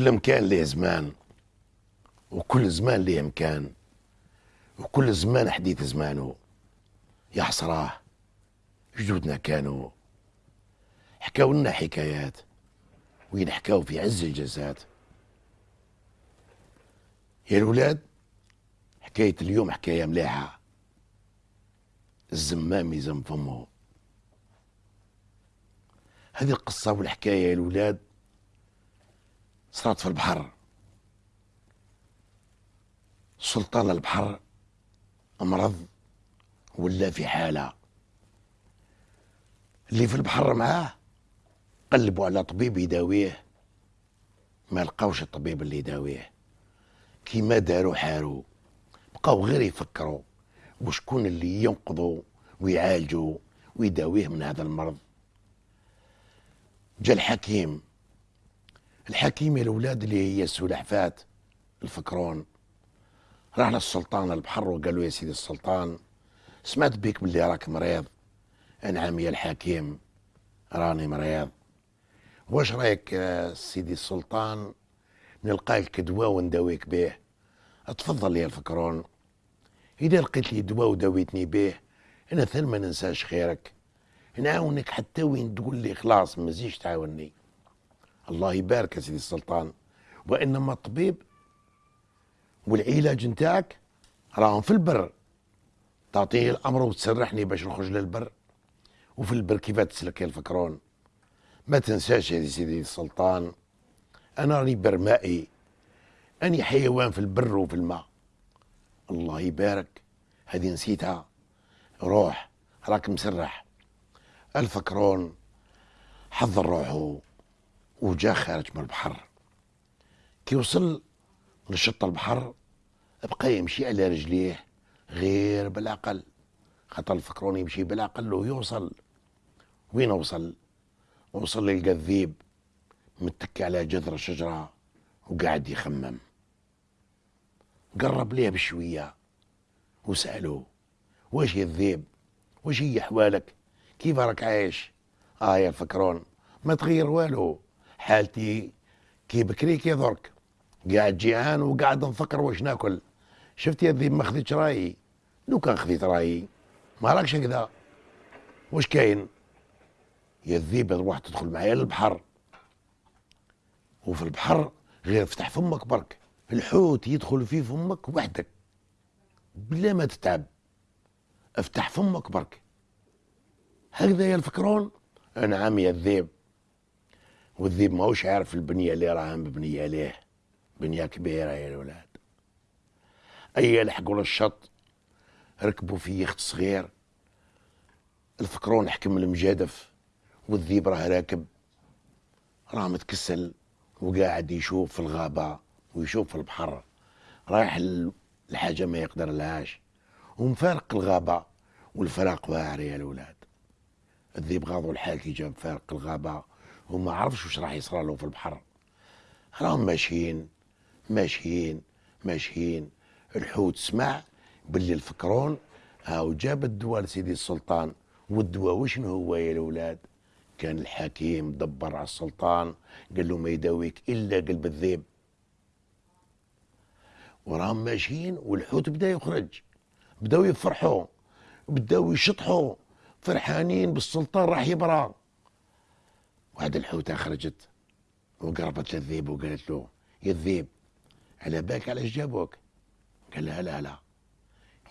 كل مكان ليه زمان وكل زمان ليه مكان وكل زمان حديث زمانه يا حسراه جدودنا كانوا حكاو لنا حكايات وين حكاو في عز الجزات يا الولاد حكاية اليوم حكاية مليحة. الزمام يزم فمه. هذه القصة والحكاية يا الولاد صارت في البحر. سلطان البحر امرض ولا في حالة. اللي في البحر معاه قلبوا على طبيب يداويه ما لقاوش الطبيب اللي يداويه. كيما داروا حاروا بقاو غير يفكروا وشكون اللي ينقذوا ويعالجوا ويداويه من هذا المرض. جا الحكيم الحكيم يا الأولاد اللي هي السلحفات الفكرون. راح للسلطان البحر وقال له يا سيدي السلطان سمعت بيك باللي راك مريض. أنعم يا الحكيم راني مريض. واش رايك سيدي السلطان؟ نلقى لك دواء ونداويك به اتفضل يا الفكرون. إذا لقيت لي دواء وداويتني به أنا ثل ما ننساش خيرك. نعاونك حتى وين تقول لي خلاص ما زيش تعاوني. الله يبارك يا سيدي السلطان. وإنما الطبيب والعلاج نتاعك راهم في البر. تعطيني الأمر وتسرحني باش نخرج للبر. وفي البر كيف تسلك يا الفكرون؟ ما تنساش يا سيدي السلطان أنا راني برمائي. أني حيوان في البر وفي الماء. الله يبارك. هذه نسيتها. روح راك مسرح. الفكرون حضر روحه. وجا خارج من البحر. كي وصل لشط البحر بقى يمشي على رجليه غير بالعقل خاطر الفكرون يمشي؟ بالعقل ويوصل وين وصل؟ وصل للقى الذيب متكي على جذر شجرة وقاعد يخمم. قرب ليه بشوية وسأله واش يا الذيب؟ واش هي أحوالك؟ كيف راك عايش؟ آه يا الفكرون ما تغير والو. حالتي. كي بكري كي درك قاعد جيعان وقاعد نفكر واش ناكل. شفت يا الذيب ما خذيتش رأيي؟ لو كان خذيت رأيي. ما راكش هكذا. واش كاين؟ يا الذيب تروح تدخل معايا للبحر. وفي البحر غير افتح فمك برك. الحوت يدخل في فمك وحدك. بلا ما تتعب. افتح فمك برك. هكذا يفكرون نعم يا الذيب. والذيب ماهوش عارف البنية اللي راها مبنية ليه؟ بنية كبيرة يا الولاد. أي لحقوا للشط ركبوا في يخت صغير. الفكرون حكم المجادف والذيب راه راكب. راه متكسل وقاعد يشوف في الغابة ويشوف في البحر. رايح الحاجة ما يقدر لهاش ومفارق الغابة والفراق واعر يا الولاد. الذيب غاضوا الحال كي جاب فارق وما عرفش واش راح يصرى له في البحر. راهم ماشيين ماشيين ماشيين. الحوت سمع باللي الفكرون هاو جاب الدواء لسيدي السلطان. والدواء وشنو هو يا الأولاد؟ كان الحكيم دبر على السلطان قال له ما يداويك إلا قلب الذئب. وراهم ماشيين والحوت بدأ يخرج. بداو يفرحوا بداو يشطحوا. فرحانين بالسلطان راح يبرى وهذا الحوتة خرجت وقربت للذيب وقالت له يا الذيب على بالك علاش جابوك؟ قال لها لا لا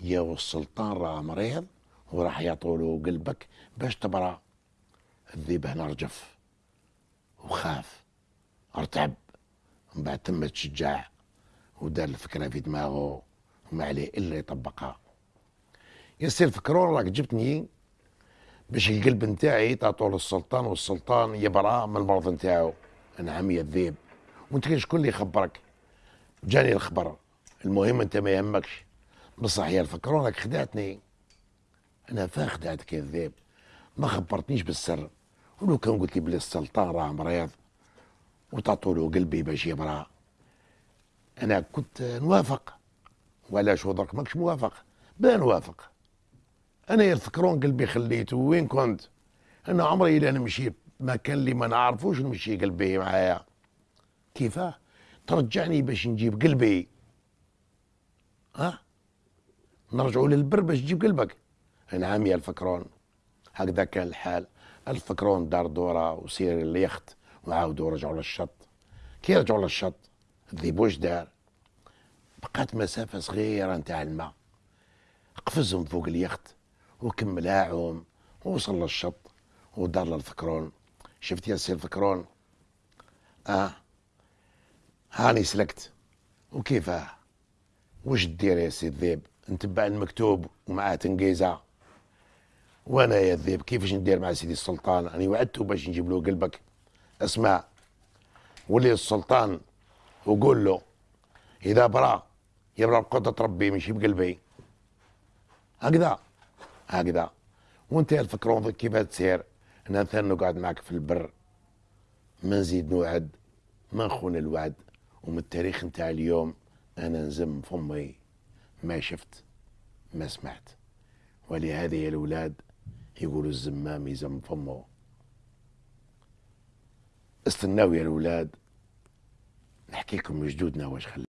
يا والسلطان راه مريض وراح يعطوا قلبك باش تبرى الذيب هنا رجف وخاف ارتعب من بعد تم تشجع ودار الفكرة في دماغه وما عليه إلا يطبقها. يصير فكرون راك جبتني باش القلب نتاعي تعطوه للسلطان والسلطان يبرى من المرض نتاعو. نعم يا الذيب وأنت شكون اللي يخبرك؟ جاني الخبر. المهم أنت ما يهمكش. بصح يا الفكرون راك خدعتني. أنا فا خدعتك يا الذيب ما خبرتنيش بالسر. ولو كان قلت لي بلي السلطان راه مريض وتعطوا له قلبي باش يبرى أنا كنت نوافق وعلاش درك ماكش موافق؟ بلا نوافق. أنا يا الفكرون قلبي خليته. وين كنت؟ أنا عمري الا نمشي مكان اللي ما نعرفوش نمشي قلبي معايا. كيفاه؟ ترجعني باش نجيب قلبي. ها؟ نرجعوا للبر باش تجيب قلبك. نعم يا الفكرون. هكذا كان الحال. الفكرون دار دورة وسير اليخت وعاودوا رجعوا للشط. كي رجعوا للشط الذيب واش دار. بقات مسافة صغيرة نتاع الماء. قفزهم فوق اليخت. وكمل عوم ووصل للشط ودار للفكرون شفت يا سي الفكرون؟ آه. هاني سلكت. وكيفاه وش دير يا سي الذيب؟ نتبع المكتوب ومعاه تنقيزة. وأنا يا الذيب كيفاش ندير مع سيدي السلطان؟ أنا وعدته باش نجيب له قلبك. اسمع ولي السلطان وقول له إذا برا يبرا بقدرة ربي ماشي بقلبي. هكذا. هكذا. وانت يا الفكرون كيف تسير أنا مثلا نقعد معك في البر ما نزيد نوعد ما نخون الوعد. ومن التاريخ نتاع اليوم أنا نزم فمي ما شفت ما سمعت. ولهذا يا الأولاد يقولوا الزمام يزم فمه. استناو يا الأولاد نحكي لكم جدودنا واش خلى